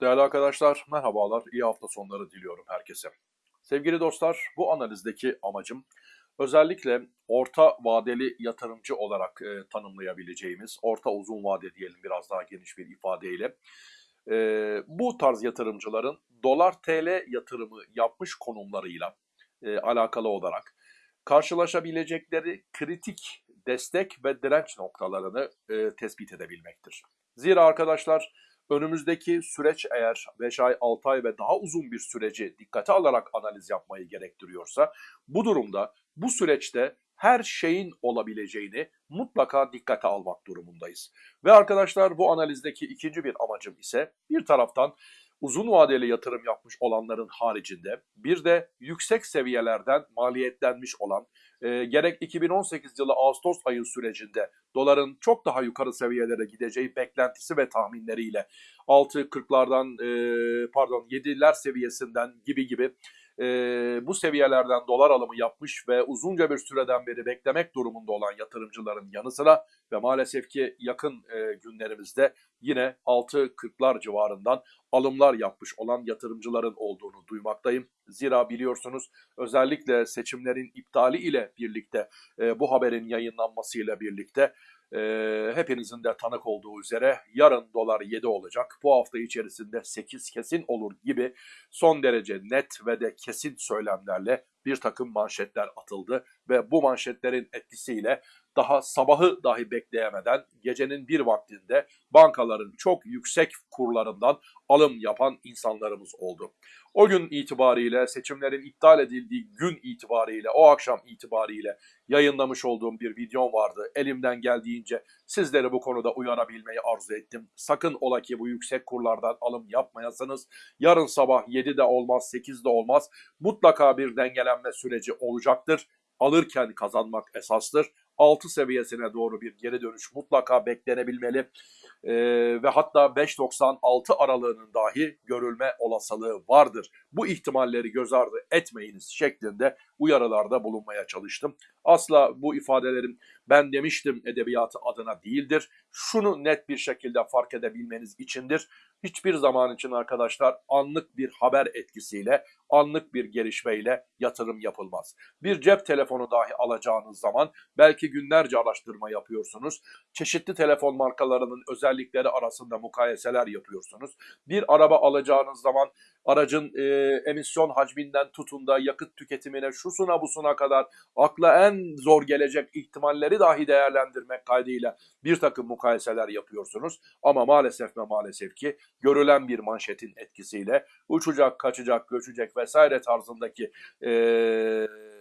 Değerli arkadaşlar, merhabalar, iyi hafta sonları diliyorum herkese. Sevgili dostlar, bu analizdeki amacım özellikle orta vadeli yatırımcı olarak e, tanımlayabileceğimiz, orta uzun vade diyelim biraz daha geniş bir ifadeyle, e, bu tarz yatırımcıların dolar TL yatırımı yapmış konumlarıyla e, alakalı olarak karşılaşabilecekleri kritik destek ve direnç noktalarını e, tespit edebilmektir. Zira arkadaşlar, önümüzdeki süreç eğer 5 ay, 6 ay ve daha uzun bir süreci dikkate alarak analiz yapmayı gerektiriyorsa bu durumda bu süreçte her şeyin olabileceğini mutlaka dikkate almak durumundayız. Ve arkadaşlar bu analizdeki ikinci bir amacım ise bir taraftan uzun vadeli yatırım yapmış olanların haricinde bir de yüksek seviyelerden maliyetlenmiş olan e, gerek 2018 yılı Ağustos ayı sürecinde doların çok daha yukarı seviyelere gideceği beklentisi ve tahminleriyle 6.40'lardan e, pardon 7'ler seviyesinden gibi gibi e, bu seviyelerden dolar alımı yapmış ve uzunca bir süreden beri beklemek durumunda olan yatırımcıların yanı sıra ve maalesef ki yakın e, günlerimizde yine 6.40'lar civarından alımlar yapmış olan yatırımcıların olduğunu duymaktayım. Zira biliyorsunuz özellikle seçimlerin iptali ile birlikte e, bu haberin yayınlanmasıyla birlikte e, hepinizin de tanık olduğu üzere yarın dolar 7 olacak. Bu hafta içerisinde 8 kesin olur gibi son derece net ve de kesin söylemlerle bir takım manşetler atıldı ve bu manşetlerin etkisiyle daha sabahı dahi bekleyemeden gecenin bir vaktinde bankaların çok yüksek kurlarından alım yapan insanlarımız oldu. O gün itibariyle seçimlerin iptal edildiği gün itibariyle o akşam itibariyle yayınlamış olduğum bir videom vardı. Elimden geldiğince sizleri bu konuda uyarabilmeyi arzu ettim. Sakın ola ki bu yüksek kurlardan alım yapmayasınız. Yarın sabah 7'de olmaz 8'de olmaz. Mutlaka bir dengelenme süreci olacaktır alırken kazanmak esastır. 6 seviyesine doğru bir geri dönüş mutlaka beklenebilmeli. Ee, ve hatta 5.96 aralığının dahi görülme olasılığı vardır. Bu ihtimalleri göz ardı etmeyiniz şeklinde uyarılarda bulunmaya çalıştım. Asla bu ifadelerim ben demiştim edebiyatı adına değildir. Şunu net bir şekilde fark edebilmeniz içindir. Hiçbir zaman için arkadaşlar anlık bir haber etkisiyle, anlık bir gelişmeyle yatırım yapılmaz. Bir cep telefonu dahi alacağınız zaman belki günlerce araştırma yapıyorsunuz. Çeşitli telefon markalarının özellikleri arasında mukayeseler yapıyorsunuz. Bir araba alacağınız zaman aracın e, emisyon hacminden tutun da yakıt tüketimine şusuna busuna kadar akla en zor gelecek ihtimalleri dahi değerlendirmek kaydıyla bir takım mukayeseler yapıyorsunuz. Ama maalesef ve maalesef ki görülen bir manşetin etkisiyle uçacak, kaçacak, göçecek vesaire tarzındaki e,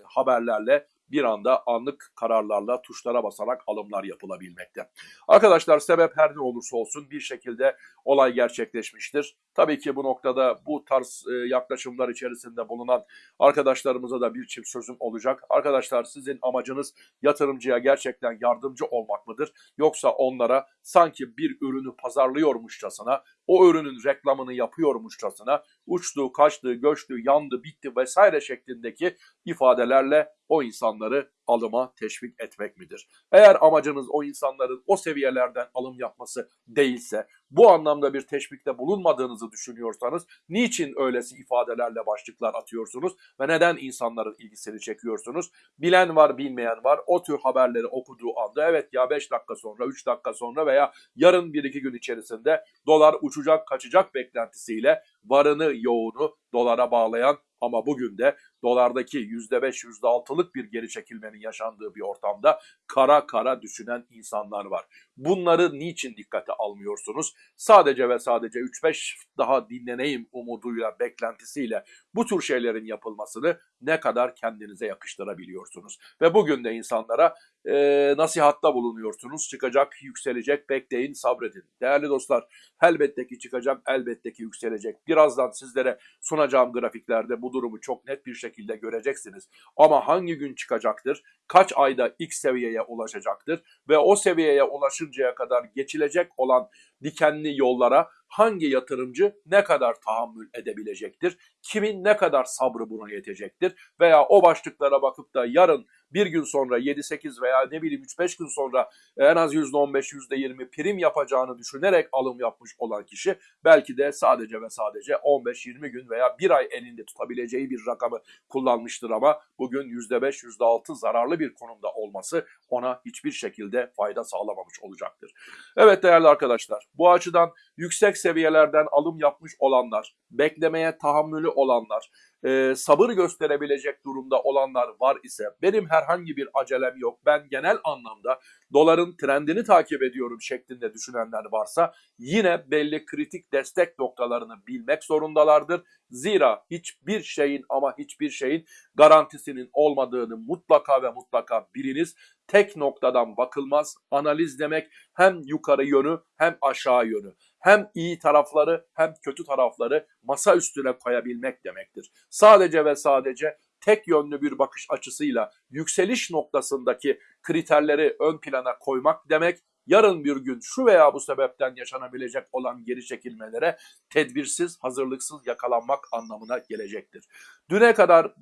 haberlerle bir anda anlık kararlarla tuşlara basarak alımlar yapılabilmekte. Arkadaşlar sebep her ne olursa olsun bir şekilde olay gerçekleşmiştir. Tabii ki bu noktada bu tarz e, yaklaşımlar içerisinde bulunan arkadaşlarımıza da bir çift sözüm olacak. Arkadaşlar sizin amacınız yatırımcıya gerçekten yardımcı olmak mıdır? Yoksa onlara sanki bir ürünü pazarlıyormuşçasına, o ürünün reklamını yapıyormuşçasına uçtu, kaçtı, göçtü, yandı, bitti vesaire şeklindeki ifadelerle o insanları alıma teşvik etmek midir? Eğer amacınız o insanların o seviyelerden alım yapması değilse, bu anlamda bir teşvikte bulunmadığınızı düşünüyorsanız, niçin öylesi ifadelerle başlıklar atıyorsunuz ve neden insanların ilgisini çekiyorsunuz? Bilen var, bilmeyen var. O tür haberleri okuduğu anda evet ya 5 dakika sonra, 3 dakika sonra veya yarın 1-2 gün içerisinde dolar uçacak, kaçacak beklentisiyle varını, yoğunu dolara bağlayan ama bugün de dolardaki %5, %6'lık bir geri çekilmenin yaşandığı bir ortamda kara kara düşünen insanlar var. Bunları niçin dikkate almıyorsunuz? Sadece ve sadece 3-5 daha dinleneyim umuduyla, beklentisiyle bu tür şeylerin yapılmasını ne kadar kendinize yakıştırabiliyorsunuz? Ve bugün de insanlara e, nasihatta bulunuyorsunuz. Çıkacak, yükselecek, bekleyin, sabredin. Değerli dostlar, elbette ki çıkacak, elbette ki yükselecek. Birazdan sizlere sunacağım grafiklerde bu durumu çok net bir şekilde göreceksiniz. Ama hangi gün çıkacaktır? Kaç ayda X seviyeye ulaşacaktır? Ve o seviyeye ulaşıncaya kadar geçilecek olan dikenli yollara hangi yatırımcı ne kadar tahammül edebilecektir? Kimin ne kadar sabrı buna yetecektir? Veya o başlıklara bakıp da yarın bir gün sonra 7-8 veya ne bileyim 3-5 gün sonra en az %15, %20 prim yapacağını düşünerek alım yapmış olan kişi belki de sadece ve sadece 15-20 gün veya bir ay elinde tutabileceği bir rakamı kullanmıştır ama bugün %5, %6 zararlı bir konumda olması ona hiçbir şekilde fayda sağlamamış olacaktır. Evet değerli arkadaşlar bu açıdan yüksek seviyelerden alım yapmış olanlar, beklemeye tahammülü olanlar, e, sabır gösterebilecek durumda olanlar var ise benim herhangi bir acelem yok. Ben genel anlamda doların trendini takip ediyorum şeklinde düşünenler varsa yine belli kritik destek noktalarını bilmek zorundalardır. Zira hiçbir şeyin ama hiçbir şeyin garantisinin olmadığını mutlaka ve mutlaka biliniz. Tek noktadan bakılmaz. Analiz demek hem yukarı yönü hem aşağı yönü hem iyi tarafları hem kötü tarafları masa üstüne koyabilmek demektir. Sadece ve sadece tek yönlü bir bakış açısıyla yükseliş noktasındaki kriterleri ön plana koymak demek yarın bir gün şu veya bu sebepten yaşanabilecek olan geri çekilmelere tedbirsiz, hazırlıksız yakalanmak anlamına gelecektir. Düne kadar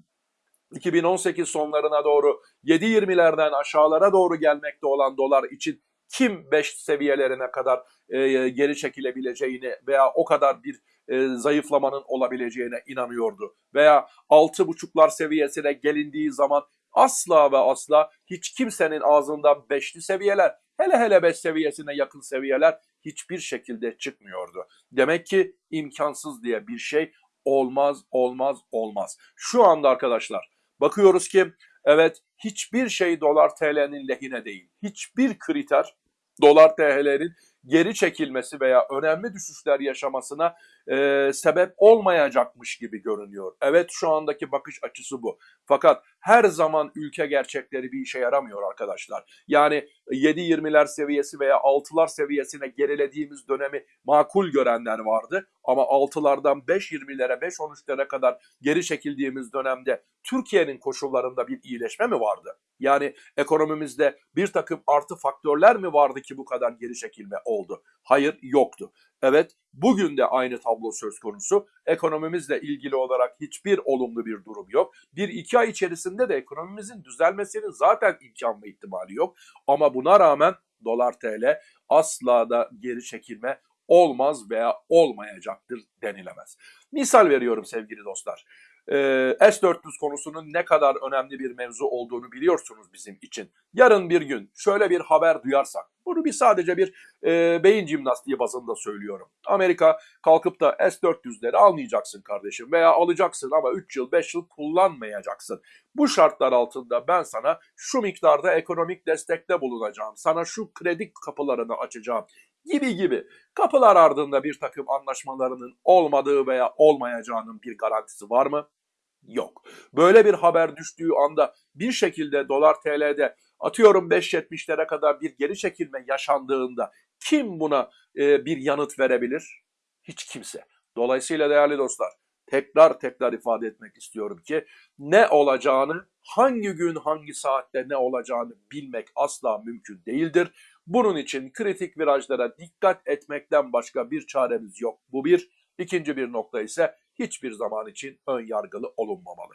2018 sonlarına doğru 7.20'lerden aşağılara doğru gelmekte olan dolar için kim 5 seviyelerine kadar e, geri çekilebileceğini veya o kadar bir e, zayıflamanın olabileceğine inanıyordu. Veya 6.5'lar seviyesine gelindiği zaman asla ve asla hiç kimsenin ağzından 5'li seviyeler, hele hele 5 seviyesine yakın seviyeler hiçbir şekilde çıkmıyordu. Demek ki imkansız diye bir şey olmaz, olmaz, olmaz. Şu anda arkadaşlar bakıyoruz ki evet hiçbir şey dolar TL'nin lehine değil. Hiçbir kriter dolar TL'nin geri çekilmesi veya önemli düşüşler yaşamasına e, sebep olmayacakmış gibi görünüyor. Evet şu andaki bakış açısı bu. Fakat her zaman ülke gerçekleri bir işe yaramıyor arkadaşlar. Yani 7-20'ler seviyesi veya 6'lar seviyesine gerilediğimiz dönemi makul görenler vardı. Ama 6'lardan 5-20'lere 5-13'lere kadar geri çekildiğimiz dönemde Türkiye'nin koşullarında bir iyileşme mi vardı? Yani ekonomimizde bir takım artı faktörler mi vardı ki bu kadar geri çekilme oldu? Hayır yoktu. Evet bugün de aynı tablo söz konusu. Ekonomimizle ilgili olarak hiçbir olumlu bir durum yok. Bir iki ay içerisinde de ekonomimizin düzelmesinin zaten imkan ve ihtimali yok. Ama buna rağmen dolar TL asla da geri çekilme olmaz veya olmayacaktır denilemez. Misal veriyorum sevgili dostlar. Ee, S-400 konusunun ne kadar önemli bir mevzu olduğunu biliyorsunuz bizim için. Yarın bir gün şöyle bir haber duyarsak, bunu bir sadece bir e, beyin jimnastiği bazında söylüyorum. Amerika kalkıp da S-400'leri almayacaksın kardeşim veya alacaksın ama 3 yıl 5 yıl kullanmayacaksın. Bu şartlar altında ben sana şu miktarda ekonomik destekte bulunacağım, sana şu kredi kapılarını açacağım gibi gibi kapılar ardında bir takım anlaşmalarının olmadığı veya olmayacağının bir garantisi var mı? Yok. Böyle bir haber düştüğü anda bir şekilde dolar TL'de atıyorum 5.70'lere kadar bir geri çekilme yaşandığında kim buna e, bir yanıt verebilir? Hiç kimse. Dolayısıyla değerli dostlar tekrar tekrar ifade etmek istiyorum ki ne olacağını, hangi gün hangi saatte ne olacağını bilmek asla mümkün değildir. Bunun için kritik virajlara dikkat etmekten başka bir çaremiz yok. Bu bir. İkinci bir nokta ise hiçbir zaman için ön yargılı olunmamalı.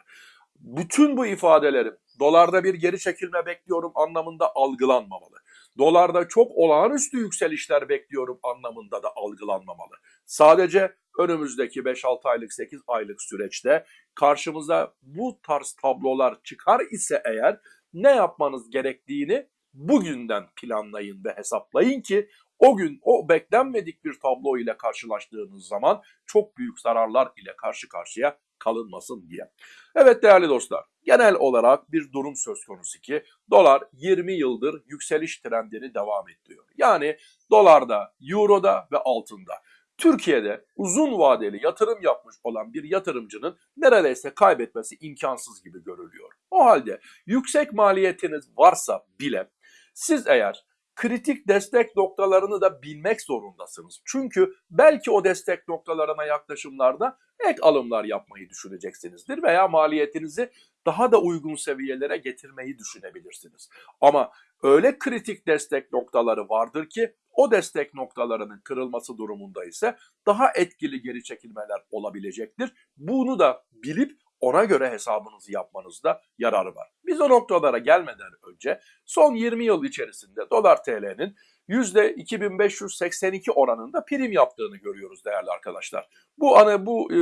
Bütün bu ifadelerim dolarda bir geri çekilme bekliyorum anlamında algılanmamalı. Dolarda çok olağanüstü yükselişler bekliyorum anlamında da algılanmamalı. Sadece önümüzdeki 5-6 aylık 8 aylık süreçte karşımıza bu tarz tablolar çıkar ise eğer ne yapmanız gerektiğini bugünden planlayın ve hesaplayın ki o gün o beklenmedik bir tablo ile karşılaştığınız zaman çok büyük zararlar ile karşı karşıya kalınmasın diye. Evet değerli dostlar, genel olarak bir durum söz konusu ki dolar 20 yıldır yükseliş trendini devam ettiriyor. Yani dolarda, euroda ve altında. Türkiye'de uzun vadeli yatırım yapmış olan bir yatırımcının neredeyse kaybetmesi imkansız gibi görülüyor. O halde yüksek maliyetiniz varsa bile siz eğer kritik destek noktalarını da bilmek zorundasınız. Çünkü belki o destek noktalarına yaklaşımlarda ek alımlar yapmayı düşüneceksinizdir veya maliyetinizi daha da uygun seviyelere getirmeyi düşünebilirsiniz. Ama öyle kritik destek noktaları vardır ki o destek noktalarının kırılması durumunda ise daha etkili geri çekilmeler olabilecektir. Bunu da bilip ona göre hesabınızı yapmanızda yararı var. Biz o noktalara gelmeden önce son 20 yıl içerisinde dolar TL'nin %2582 oranında prim yaptığını görüyoruz değerli arkadaşlar. Bu ana bu e,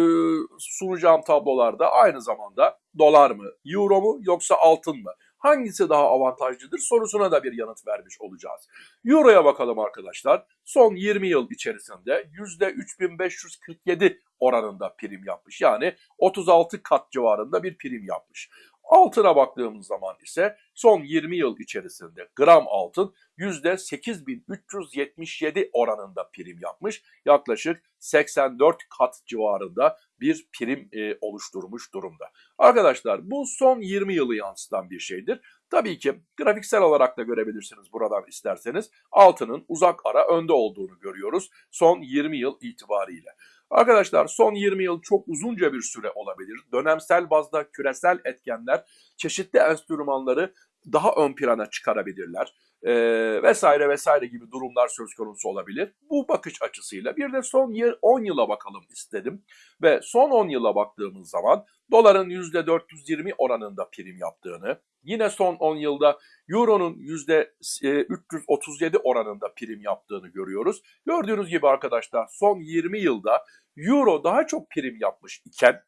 sunacağım tablolarda aynı zamanda dolar mı, euro mu yoksa altın mı? Hangisi daha avantajlıdır sorusuna da bir yanıt vermiş olacağız. Euro'ya bakalım arkadaşlar. Son 20 yıl içerisinde %3547 oranında prim yapmış. Yani 36 kat civarında bir prim yapmış. Altına baktığımız zaman ise son 20 yıl içerisinde gram altın %8377 oranında prim yapmış. Yaklaşık 84 kat civarında bir prim e, oluşturmuş durumda. Arkadaşlar bu son 20 yılı yansıtan bir şeydir. Tabii ki grafiksel olarak da görebilirsiniz buradan isterseniz. Altının uzak ara önde olduğunu görüyoruz son 20 yıl itibariyle. Arkadaşlar son 20 yıl çok uzunca bir süre olabilir. Dönemsel bazda küresel etkenler çeşitli enstrümanları daha ön plana çıkarabilirler. Ee, vesaire vesaire gibi durumlar söz konusu olabilir. Bu bakış açısıyla bir de son 10 yıla bakalım istedim. Ve son 10 yıla baktığımız zaman doların %420 oranında prim yaptığını, yine son 10 yılda Euro'nun %337 oranında prim yaptığını görüyoruz. Gördüğünüz gibi arkadaşlar son 20 yılda Euro daha çok prim yapmış iken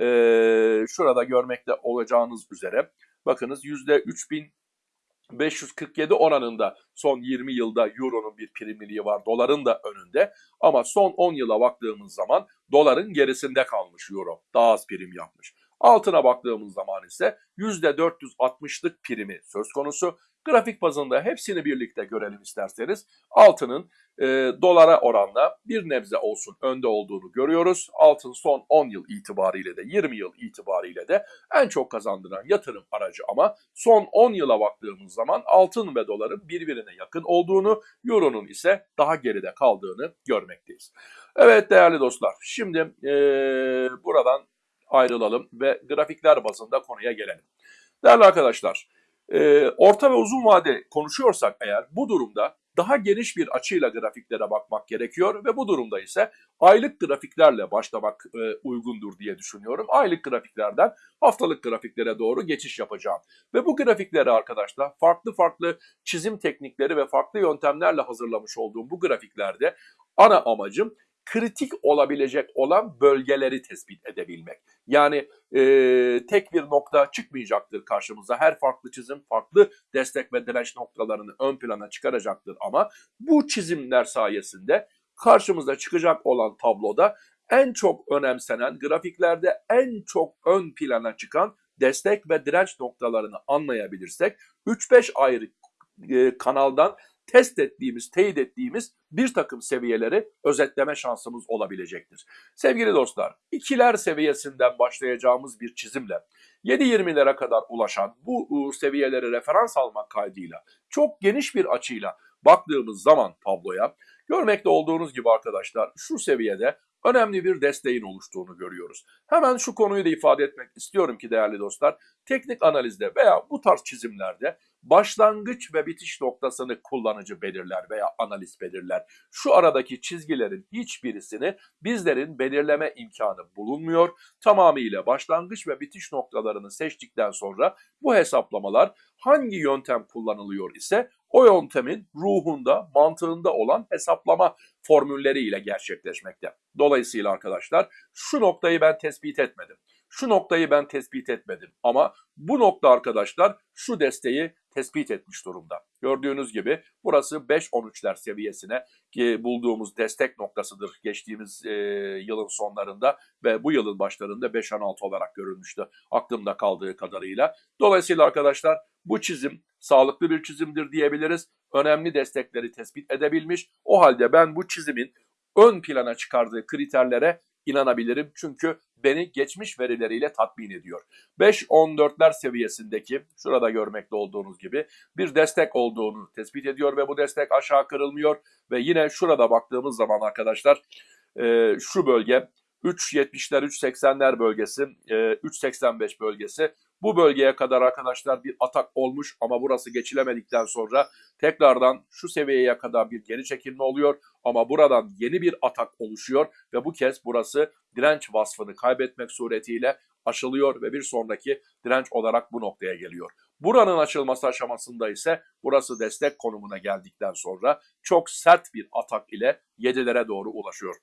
e, şurada görmekte olacağınız üzere bakınız %3547 oranında son 20 yılda Euro'nun bir primliliği var. Doların da önünde ama son 10 yıla baktığımız zaman doların gerisinde kalmış Euro. Daha az prim yapmış. Altına baktığımız zaman ise %460'lık primi söz konusu. Grafik bazında hepsini birlikte görelim isterseniz. Altının e, dolara oranla bir nebze olsun önde olduğunu görüyoruz. Altın son 10 yıl itibariyle de 20 yıl itibariyle de en çok kazandıran yatırım aracı ama son 10 yıla baktığımız zaman altın ve doların birbirine yakın olduğunu, euronun ise daha geride kaldığını görmekteyiz. Evet değerli dostlar şimdi e, buradan ayrılalım ve grafikler bazında konuya gelelim. Değerli arkadaşlar, e, orta ve uzun vade konuşuyorsak eğer bu durumda daha geniş bir açıyla grafiklere bakmak gerekiyor ve bu durumda ise aylık grafiklerle başlamak e, uygundur diye düşünüyorum. Aylık grafiklerden haftalık grafiklere doğru geçiş yapacağım. Ve bu grafikleri arkadaşlar farklı farklı çizim teknikleri ve farklı yöntemlerle hazırlamış olduğum bu grafiklerde ana amacım kritik olabilecek olan bölgeleri tespit edebilmek. Yani e, tek bir nokta çıkmayacaktır karşımıza. Her farklı çizim farklı destek ve direnç noktalarını ön plana çıkaracaktır ama bu çizimler sayesinde karşımıza çıkacak olan tabloda en çok önemsenen grafiklerde en çok ön plana çıkan destek ve direnç noktalarını anlayabilirsek 3-5 ayrı e, kanaldan test ettiğimiz, teyit ettiğimiz bir takım seviyeleri özetleme şansımız olabilecektir. Sevgili dostlar, ikiler seviyesinden başlayacağımız bir çizimle 7-20'lere kadar ulaşan bu seviyeleri referans almak kaydıyla çok geniş bir açıyla baktığımız zaman tabloya görmekte olduğunuz gibi arkadaşlar şu seviyede önemli bir desteğin oluştuğunu görüyoruz. Hemen şu konuyu da ifade etmek istiyorum ki değerli dostlar, teknik analizde veya bu tarz çizimlerde başlangıç ve bitiş noktasını kullanıcı belirler veya analist belirler. Şu aradaki çizgilerin hiçbirisini bizlerin belirleme imkanı bulunmuyor. Tamamıyla başlangıç ve bitiş noktalarını seçtikten sonra bu hesaplamalar hangi yöntem kullanılıyor ise o yöntemin ruhunda, mantığında olan hesaplama formülleriyle gerçekleşmekte. Dolayısıyla arkadaşlar şu noktayı ben tespit etmedim. Şu noktayı ben tespit etmedim ama bu nokta arkadaşlar şu desteği tespit etmiş durumda. Gördüğünüz gibi burası 5-13'ler seviyesine ki bulduğumuz destek noktasıdır geçtiğimiz e, yılın sonlarında ve bu yılın başlarında 5-16 olarak görülmüştü aklımda kaldığı kadarıyla. Dolayısıyla arkadaşlar bu çizim sağlıklı bir çizimdir diyebiliriz. Önemli destekleri tespit edebilmiş. O halde ben bu çizimin ön plana çıkardığı kriterlere inanabilirim. Çünkü beni geçmiş verileriyle tatmin ediyor. 5-14'ler seviyesindeki şurada görmekte olduğunuz gibi bir destek olduğunu tespit ediyor ve bu destek aşağı kırılmıyor ve yine şurada baktığımız zaman arkadaşlar e, şu bölge 3.70'ler 3.80'ler bölgesi 3.85 bölgesi Bu bölgeye kadar arkadaşlar bir atak olmuş ama burası geçilemedikten sonra tekrardan şu seviyeye kadar bir geri çekilme oluyor ama buradan yeni bir atak oluşuyor ve bu kez burası direnç vasfını kaybetmek suretiyle aşılıyor ve bir sonraki direnç olarak bu noktaya geliyor. Buranın açılması aşamasında ise burası destek konumuna geldikten sonra çok sert bir atak ile 7'lere doğru ulaşıyor.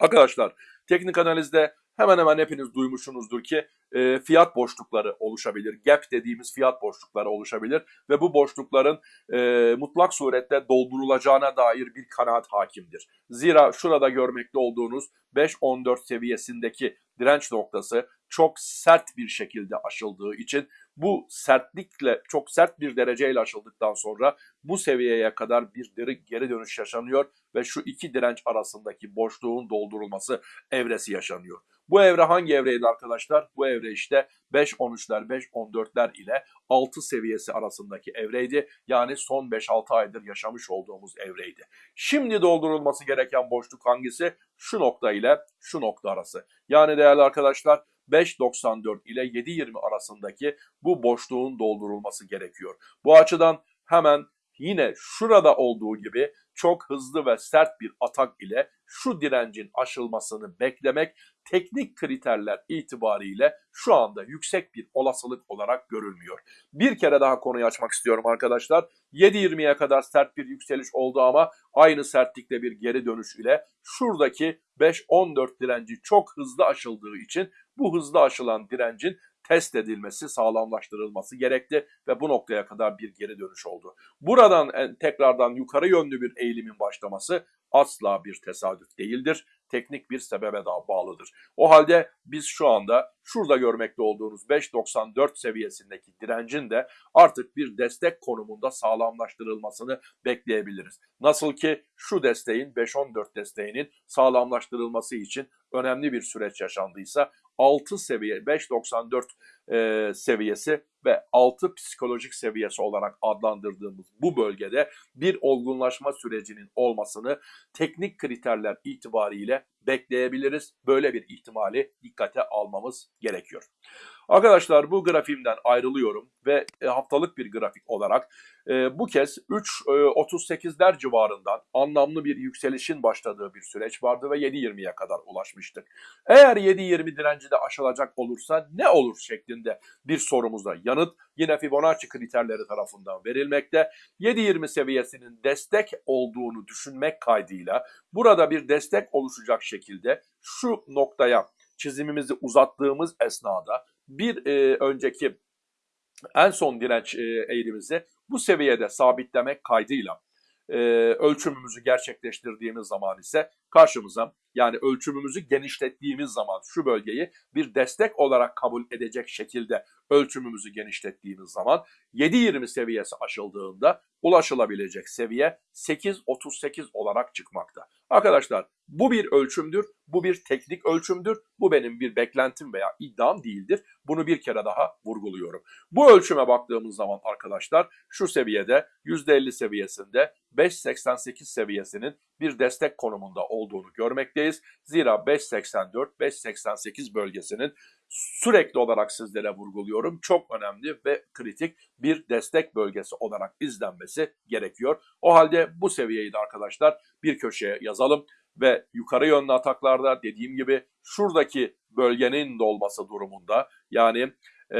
Arkadaşlar teknik analizde hemen hemen hepiniz duymuşsunuzdur ki e, fiyat boşlukları oluşabilir. Gap dediğimiz fiyat boşlukları oluşabilir ve bu boşlukların e, mutlak surette doldurulacağına dair bir kanaat hakimdir. Zira şurada görmekte olduğunuz 5.14 seviyesindeki direnç noktası çok sert bir şekilde aşıldığı için bu sertlikle çok sert bir dereceyle aşıldıktan sonra bu seviyeye kadar bir geri dönüş yaşanıyor ve şu iki direnç arasındaki boşluğun doldurulması evresi yaşanıyor. Bu evre hangi evreydi arkadaşlar? Bu evre işte 5.13'ler, 5.14'ler ile 6 seviyesi arasındaki evreydi. Yani son 5-6 aydır yaşamış olduğumuz evreydi. Şimdi doldurulması gereken boşluk hangisi? Şu nokta ile şu nokta arası. Yani değerli arkadaşlar 5.94 ile 7.20 arasındaki bu boşluğun doldurulması gerekiyor. Bu açıdan hemen yine şurada olduğu gibi çok hızlı ve sert bir atak ile şu direncin aşılmasını beklemek teknik kriterler itibariyle şu anda yüksek bir olasılık olarak görülmüyor. Bir kere daha konuyu açmak istiyorum arkadaşlar. 7.20'ye kadar sert bir yükseliş oldu ama aynı sertlikte bir geri dönüş ile şuradaki 5.14 direnci çok hızlı aşıldığı için bu hızlı aşılan direncin test edilmesi, sağlamlaştırılması gerekti ve bu noktaya kadar bir geri dönüş oldu. Buradan tekrardan yukarı yönlü bir eğilimin başlaması asla bir tesadüf değildir. Teknik bir sebebe daha bağlıdır. O halde biz şu anda şurada görmekte olduğunuz 5.94 seviyesindeki direncin de artık bir destek konumunda sağlamlaştırılmasını bekleyebiliriz. Nasıl ki şu desteğin 5.14 desteğinin sağlamlaştırılması için önemli bir süreç yaşandıysa 6 seviye 5.94 e, seviyesi ve 6 psikolojik seviyesi olarak adlandırdığımız bu bölgede bir olgunlaşma sürecinin olmasını teknik kriterler itibariyle bekleyebiliriz. Böyle bir ihtimali dikkate almamız gerekiyor. Arkadaşlar bu grafiğimden ayrılıyorum ve e, haftalık bir grafik olarak e, bu kez 3.38'ler e, civarından anlamlı bir yükselişin başladığı bir süreç vardı ve 7.20'ye kadar ulaşmıştık. Eğer 7.20 direnci de aşılacak olursa ne olur şeklinde bir sorumuza yanıt yine Fibonacci kriterleri tarafından verilmekte. 7.20 seviyesinin destek olduğunu düşünmek kaydıyla burada bir destek oluşacak şekilde şu noktaya çizimimizi uzattığımız esnada bir e, önceki en son direnç e, eğrimizi bu seviyede sabitlemek kaydıyla e, ölçümümüzü gerçekleştirdiğimiz zaman ise karşımıza yani ölçümümüzü genişlettiğimiz zaman şu bölgeyi bir destek olarak kabul edecek şekilde ölçümümüzü genişlettiğimiz zaman 7.20 seviyesi aşıldığında ulaşılabilecek seviye 8.38 olarak çıkmakta. Arkadaşlar bu bir ölçümdür, bu bir teknik ölçümdür, bu benim bir beklentim veya iddiam değildir. Bunu bir kere daha vurguluyorum. Bu ölçüme baktığımız zaman arkadaşlar şu seviyede %50 seviyesinde 5.88 seviyesinin bir destek konumunda olduğunu görmekteyiz. Zira 5.84-5.88 bölgesinin sürekli olarak sizlere vurguluyorum. Çok önemli ve kritik bir destek bölgesi olarak izlenmesi gerekiyor. O halde bu seviyeyi de arkadaşlar bir köşeye yazalım ve yukarı yönlü ataklarda dediğim gibi şuradaki bölgenin dolması durumunda yani ee,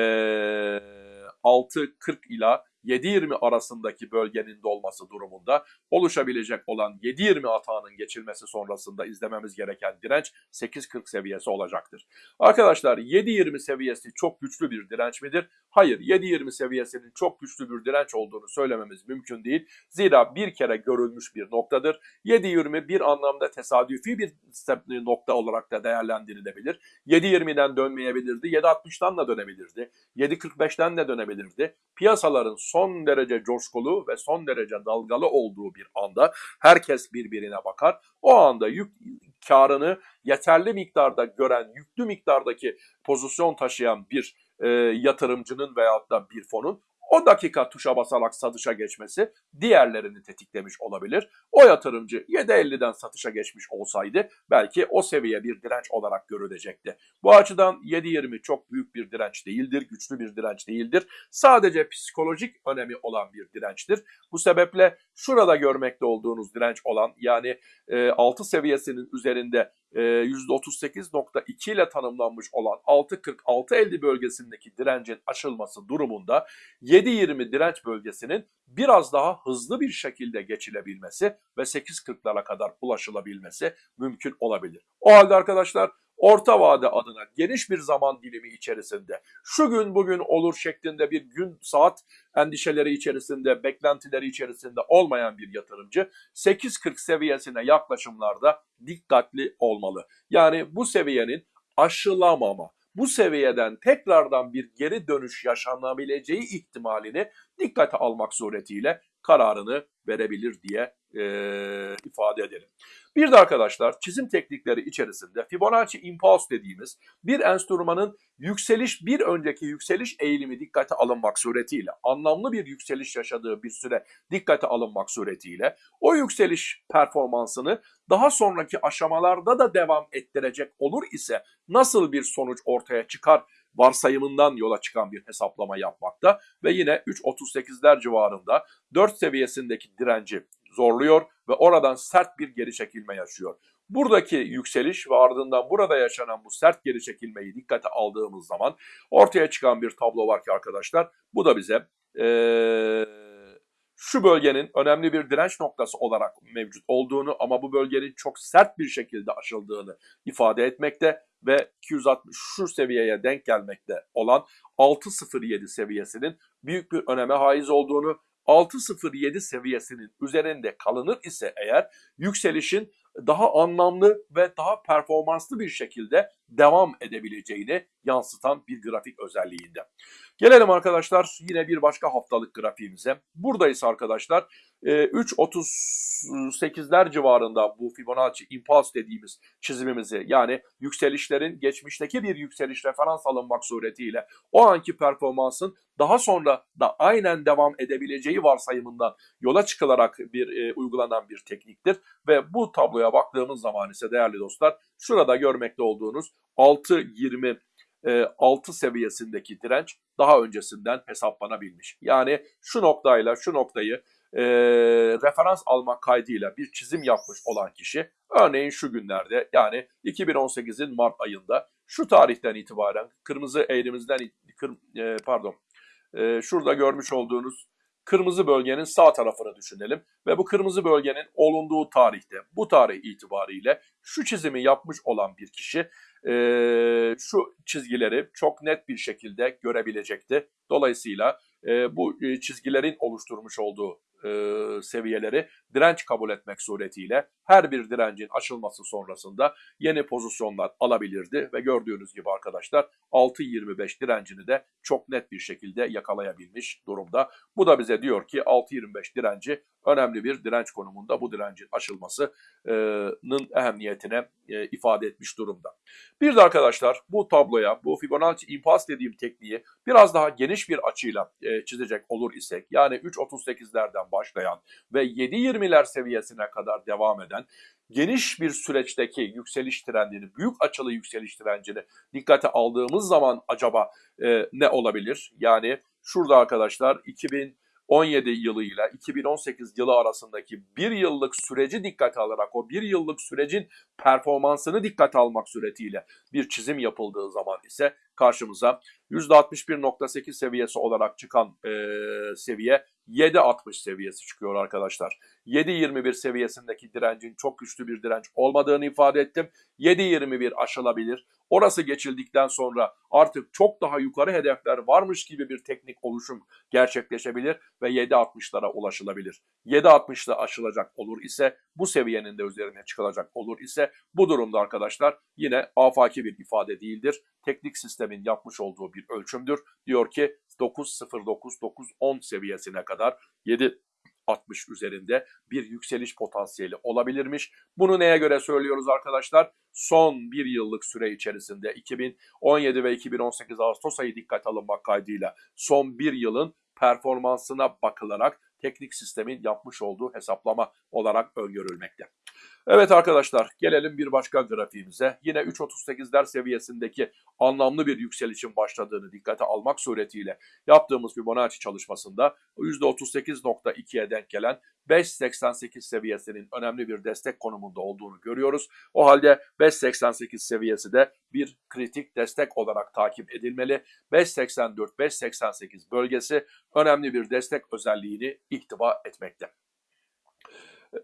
6.40 ila 7.20 arasındaki bölgenin dolması durumunda oluşabilecek olan 7.20 atağının geçilmesi sonrasında izlememiz gereken direnç 8.40 seviyesi olacaktır. Arkadaşlar 7.20 seviyesi çok güçlü bir direnç midir? Hayır 7.20 seviyesinin çok güçlü bir direnç olduğunu söylememiz mümkün değil. Zira bir kere görülmüş bir noktadır. 7.20 bir anlamda tesadüfi bir nokta olarak da değerlendirilebilir. 7.20'den dönmeyebilirdi, 7.60'dan da dönebilirdi, 7.45'ten de dönebilirdi. Piyasaların son derece coşkulu ve son derece dalgalı olduğu bir anda herkes birbirine bakar. O anda yük karını yeterli miktarda gören, yüklü miktardaki pozisyon taşıyan bir e, yatırımcının veyahut da bir fonun O dakika tuşa basarak satışa geçmesi diğerlerini tetiklemiş olabilir. O yatırımcı 7.50'den satışa geçmiş olsaydı belki o seviye bir direnç olarak görülecekti. Bu açıdan 7.20 çok büyük bir direnç değildir, güçlü bir direnç değildir. Sadece psikolojik önemi olan bir dirençtir. Bu sebeple şurada görmekte olduğunuz direnç olan yani e, 6 seviyesinin üzerinde e, %38.2 ile tanımlanmış olan 6.40-6.50 bölgesindeki direncin aşılması durumunda 7.20 direnç bölgesinin biraz daha hızlı bir şekilde geçilebilmesi ve 8.40'lara kadar ulaşılabilmesi mümkün olabilir. O halde arkadaşlar orta vade adına geniş bir zaman dilimi içerisinde şu gün bugün olur şeklinde bir gün saat endişeleri içerisinde, beklentileri içerisinde olmayan bir yatırımcı 8.40 seviyesine yaklaşımlarda dikkatli olmalı. Yani bu seviyenin aşılamama, bu seviyeden tekrardan bir geri dönüş yaşanabileceği ihtimalini dikkate almak suretiyle kararını verebilir diye e, ifade edelim. Bir de arkadaşlar çizim teknikleri içerisinde Fibonacci Impulse dediğimiz bir enstrümanın yükseliş bir önceki yükseliş eğilimi dikkate alınmak suretiyle anlamlı bir yükseliş yaşadığı bir süre dikkate alınmak suretiyle o yükseliş performansını daha sonraki aşamalarda da devam ettirecek olur ise nasıl bir sonuç ortaya çıkar varsayımından yola çıkan bir hesaplama yapmakta ve yine 3.38'ler civarında 4 seviyesindeki direnci zorluyor ve oradan sert bir geri çekilme yaşıyor. Buradaki yükseliş ve ardından burada yaşanan bu sert geri çekilmeyi dikkate aldığımız zaman ortaya çıkan bir tablo var ki arkadaşlar bu da bize ee, şu bölgenin önemli bir direnç noktası olarak mevcut olduğunu ama bu bölgenin çok sert bir şekilde aşıldığını ifade etmekte ve 260 şu seviyeye denk gelmekte olan 6.07 seviyesinin büyük bir öneme haiz olduğunu 6.07 seviyesinin üzerinde kalınır ise eğer yükselişin daha anlamlı ve daha performanslı bir şekilde devam edebileceğini yansıtan bir grafik özelliğinde. Gelelim arkadaşlar yine bir başka haftalık grafiğimize. Buradayız arkadaşlar. 3.38'ler ee, civarında bu Fibonacci Impulse dediğimiz çizimimizi yani yükselişlerin geçmişteki bir yükseliş referans alınmak suretiyle o anki performansın daha sonra da aynen devam edebileceği varsayımından yola çıkılarak bir e, uygulanan bir tekniktir. Ve bu tabloya baktığımız zaman ise değerli dostlar şurada görmekte olduğunuz 6.20 6 e, seviyesindeki direnç daha öncesinden hesaplanabilmiş. Yani şu noktayla şu noktayı e, referans almak kaydıyla bir çizim yapmış olan kişi örneğin şu günlerde yani 2018'in Mart ayında şu tarihten itibaren kırmızı eğrimizden kır, e, pardon e, şurada görmüş olduğunuz kırmızı bölgenin sağ tarafını düşünelim ve bu kırmızı bölgenin olunduğu tarihte bu tarih itibariyle şu çizimi yapmış olan bir kişi e, şu çizgileri çok net bir şekilde görebilecekti. Dolayısıyla e, bu çizgilerin oluşturmuş olduğu e, seviyeleri direnç kabul etmek suretiyle her bir direncin aşılması sonrasında yeni pozisyonlar alabilirdi ve gördüğünüz gibi arkadaşlar 6.25 direncini de çok net bir şekilde yakalayabilmiş durumda. Bu da bize diyor ki 6.25 direnci önemli bir direnç konumunda bu direncin aşılmasının ehemmiyetine e, ifade etmiş durumda. Bir de arkadaşlar bu tabloya bu Fibonacci impas dediğim tekniği biraz daha geniş bir açıyla e, çizecek olur isek yani 3.38'lerden başlayan ve 7.20'ler seviyesine kadar devam eden geniş bir süreçteki yükseliş trendini, büyük açılı yükseliş trendini dikkate aldığımız zaman acaba e, ne olabilir? Yani şurada arkadaşlar 2000 17 yılı ile 2018 yılı arasındaki bir yıllık süreci dikkate alarak o bir yıllık sürecin performansını dikkate almak suretiyle bir çizim yapıldığı zaman ise karşımıza %61.8 seviyesi olarak çıkan e, seviye 7.60 seviyesi çıkıyor arkadaşlar. 7.21 seviyesindeki direncin çok güçlü bir direnç olmadığını ifade ettim. 7.21 aşılabilir. Orası geçildikten sonra artık çok daha yukarı hedefler varmış gibi bir teknik oluşum gerçekleşebilir ve 7.60'lara ulaşılabilir. 7.60'da aşılacak olur ise bu seviyenin de üzerine çıkılacak olur ise bu durumda arkadaşlar yine afaki bir ifade değildir. Teknik sistemin yapmış olduğu bir ölçümdür. Diyor ki 9.09-9.10 seviyesine kadar 7 60 üzerinde bir yükseliş potansiyeli olabilirmiş. Bunu neye göre söylüyoruz arkadaşlar? Son bir yıllık süre içerisinde 2017 ve 2018 Ağustos ayı dikkat alınmak kaydıyla son bir yılın performansına bakılarak teknik sistemin yapmış olduğu hesaplama olarak öngörülmekte. Evet arkadaşlar gelelim bir başka grafiğimize. Yine 3.38'ler seviyesindeki anlamlı bir yükselişin başladığını dikkate almak suretiyle yaptığımız Fibonacci çalışmasında %38.2'ye denk gelen 5.88 seviyesinin önemli bir destek konumunda olduğunu görüyoruz. O halde 5.88 seviyesi de bir kritik destek olarak takip edilmeli. 5.84-5.88 bölgesi önemli bir destek özelliğini ihtiva etmekte.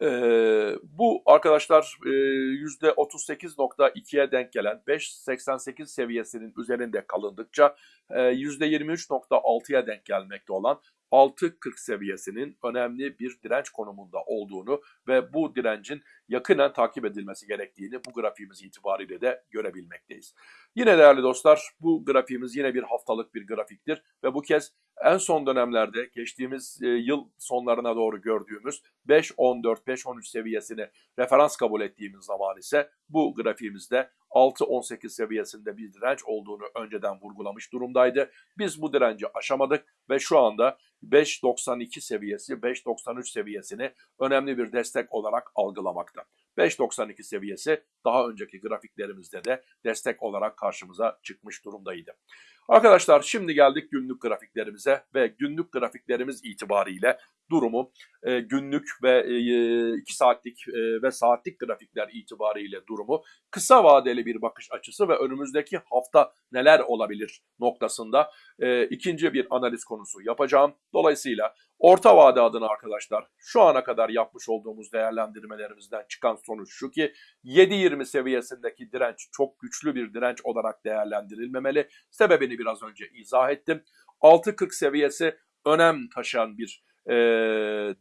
Ee, bu arkadaşlar e, %38.2'ye denk gelen 5.88 seviyesinin üzerinde kalındıkça e, %23.6'ya denk gelmekte olan 6.40 seviyesinin önemli bir direnç konumunda olduğunu ve bu direncin yakından takip edilmesi gerektiğini bu grafiğimiz itibariyle de görebilmekteyiz. Yine değerli dostlar bu grafiğimiz yine bir haftalık bir grafiktir ve bu kez en son dönemlerde geçtiğimiz e, yıl sonlarına doğru gördüğümüz 5.14-5.13 seviyesini referans kabul ettiğimiz zaman ise bu grafiğimizde 6.18 seviyesinde bir direnç olduğunu önceden vurgulamış durumdaydı. Biz bu direnci aşamadık ve şu anda 5.92 seviyesi, 5.93 seviyesini önemli bir destek olarak algılamakta. 5.92 seviyesi daha önceki grafiklerimizde de destek olarak karşımıza çıkmış durumdaydı. Arkadaşlar şimdi geldik günlük grafiklerimize ve günlük grafiklerimiz itibariyle durumu e, günlük ve 2 e, saatlik e, ve saatlik grafikler itibariyle durumu kısa vadeli bir bakış açısı ve önümüzdeki hafta neler olabilir noktasında e, ikinci bir analiz konusu yapacağım. Dolayısıyla orta vade adına arkadaşlar şu ana kadar yapmış olduğumuz değerlendirmelerimizden çıkan sonuç şu ki 7.20 seviyesindeki direnç çok güçlü bir direnç olarak değerlendirilmemeli. Sebebini biraz önce izah ettim. 6.40 seviyesi önem taşıyan bir e,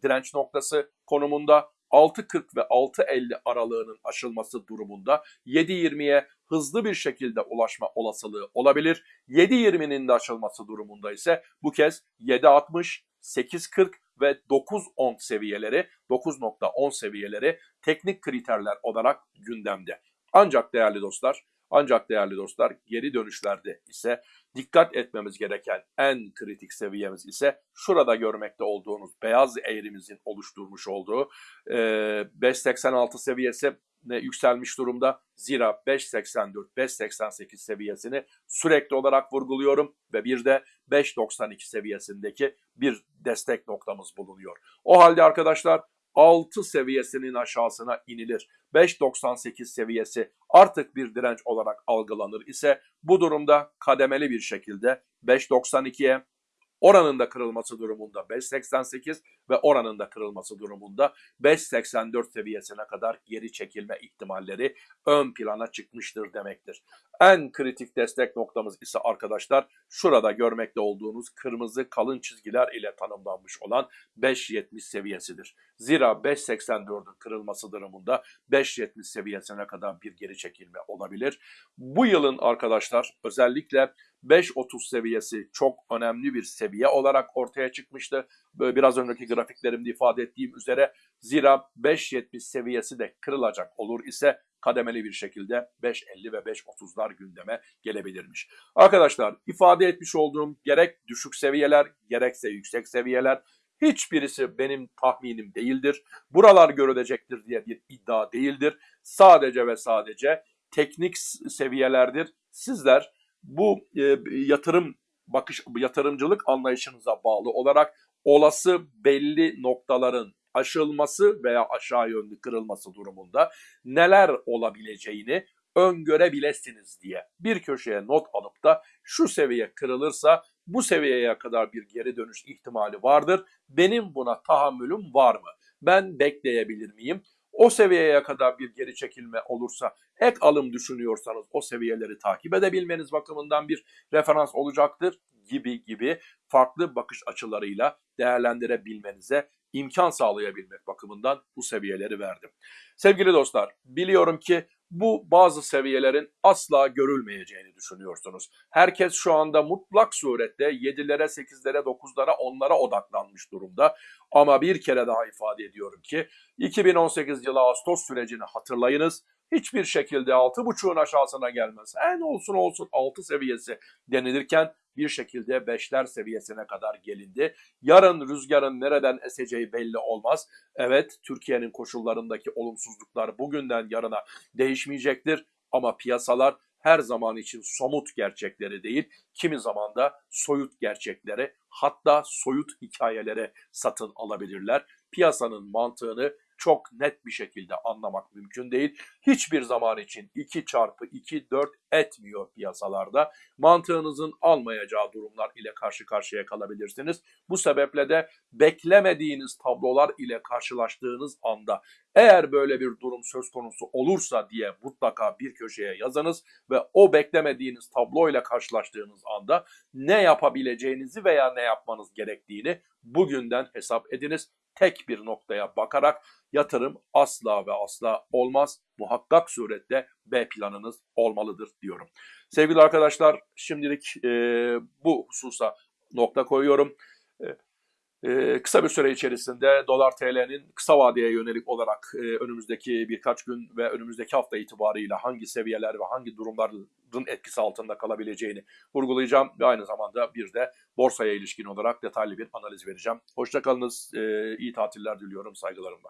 direnç noktası konumunda 6.40 ve 6.50 aralığının aşılması durumunda 7.20'ye hızlı bir şekilde ulaşma olasılığı olabilir. 7.20'nin de aşılması durumunda ise bu kez 7.60, 8.40 ve 9.10 seviyeleri, 9.10 seviyeleri teknik kriterler olarak gündemde. Ancak değerli dostlar, ancak değerli dostlar geri dönüşlerde ise dikkat etmemiz gereken en kritik seviyemiz ise şurada görmekte olduğunuz beyaz eğrimizin oluşturmuş olduğu e, 5.86 seviyesi yükselmiş durumda. Zira 5.84-5.88 seviyesini sürekli olarak vurguluyorum ve bir de 5.92 seviyesindeki bir destek noktamız bulunuyor. O halde arkadaşlar 6 seviyesinin aşağısına inilir. 5.98 seviyesi artık bir direnç olarak algılanır ise bu durumda kademeli bir şekilde 5.92'ye Oranın da kırılması durumunda 5.88 ve oranın da kırılması durumunda 5.84 seviyesine kadar geri çekilme ihtimalleri ön plana çıkmıştır demektir. En kritik destek noktamız ise arkadaşlar şurada görmekte olduğunuz kırmızı kalın çizgiler ile tanımlanmış olan 5.70 seviyesidir. Zira 5.84'ün kırılması durumunda 5.70 seviyesine kadar bir geri çekilme olabilir. Bu yılın arkadaşlar özellikle 5.30 seviyesi çok önemli bir seviye olarak ortaya çıkmıştı. Biraz önceki grafiklerimde ifade ettiğim üzere zira 5.70 seviyesi de kırılacak olur ise kademeli bir şekilde 5.50 ve 5.30'lar gündeme gelebilirmiş. Arkadaşlar ifade etmiş olduğum gerek düşük seviyeler gerekse yüksek seviyeler hiçbirisi benim tahminim değildir. Buralar görülecektir diye bir iddia değildir. Sadece ve sadece teknik seviyelerdir. Sizler bu e, yatırım bakış yatırımcılık anlayışınıza bağlı olarak olası belli noktaların aşılması veya aşağı yönlü kırılması durumunda neler olabileceğini öngörebilirsiniz diye bir köşeye not alıp da şu seviye kırılırsa bu seviyeye kadar bir geri dönüş ihtimali vardır. Benim buna tahammülüm var mı? Ben bekleyebilir miyim? O seviyeye kadar bir geri çekilme olursa ek alım düşünüyorsanız o seviyeleri takip edebilmeniz bakımından bir referans olacaktır gibi gibi farklı bakış açılarıyla değerlendirebilmenize imkan sağlayabilmek bakımından bu seviyeleri verdim. Sevgili dostlar biliyorum ki bu bazı seviyelerin asla görülmeyeceğini düşünüyorsunuz. Herkes şu anda mutlak surette 7'lere, 8'lere, 9'lara, 10'lara odaklanmış durumda. Ama bir kere daha ifade ediyorum ki 2018 yılı Ağustos sürecini hatırlayınız. Hiçbir şekilde 6.5'un aşağısına gelmez. En olsun olsun 6 seviyesi denilirken bir şekilde beşler seviyesine kadar gelindi. Yarın rüzgarın nereden eseceği belli olmaz. Evet Türkiye'nin koşullarındaki olumsuzluklar bugünden yarına değişmeyecektir ama piyasalar her zaman için somut gerçekleri değil, kimi zaman da soyut gerçekleri hatta soyut hikayelere satın alabilirler. Piyasanın mantığını çok net bir şekilde anlamak mümkün değil. Hiçbir zaman için 2 çarpı 2 4 etmiyor piyasalarda. Mantığınızın almayacağı durumlar ile karşı karşıya kalabilirsiniz. Bu sebeple de beklemediğiniz tablolar ile karşılaştığınız anda eğer böyle bir durum söz konusu olursa diye mutlaka bir köşeye yazınız ve o beklemediğiniz tablo ile karşılaştığınız anda ne yapabileceğinizi veya ne yapmanız gerektiğini bugünden hesap ediniz. Tek bir noktaya bakarak yatırım asla ve asla olmaz. Muhakkak surette B planınız olmalıdır diyorum. Sevgili arkadaşlar şimdilik e, bu hususa nokta koyuyorum. E, ee, kısa bir süre içerisinde dolar TL'nin kısa vadeye yönelik olarak e, önümüzdeki birkaç gün ve önümüzdeki hafta itibariyle hangi seviyeler ve hangi durumların etkisi altında kalabileceğini vurgulayacağım ve aynı zamanda bir de borsaya ilişkin olarak detaylı bir analiz vereceğim. Hoşçakalınız, e, iyi tatiller diliyorum saygılarımla.